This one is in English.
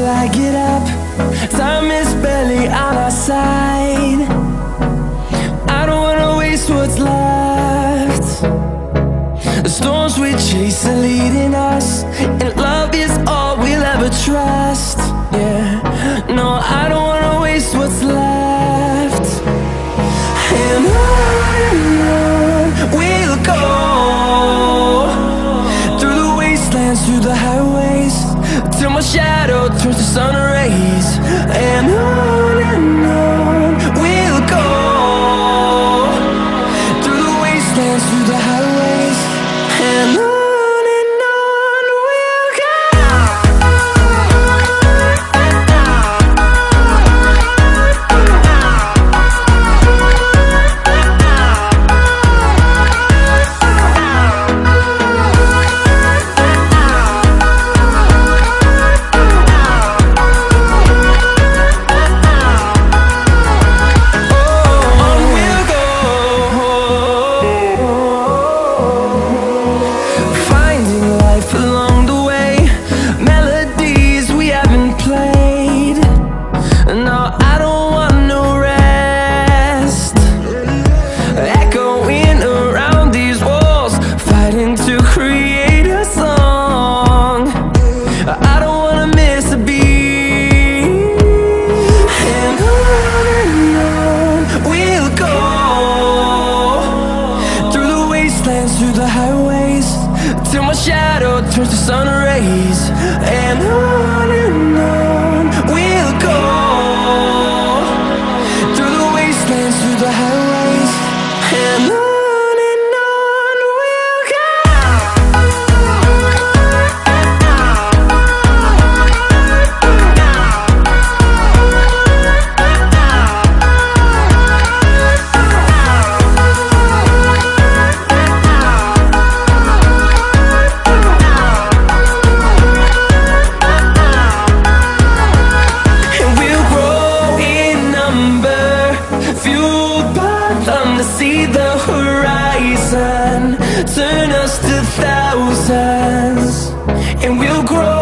till I get up. Time is barely on our side. I don't wanna waste what's left. The storms we chase are leading us my shadow turns to sun rays And on and on We'll go. Through the wastelands, through the the sun rays and I us to thousands And we'll grow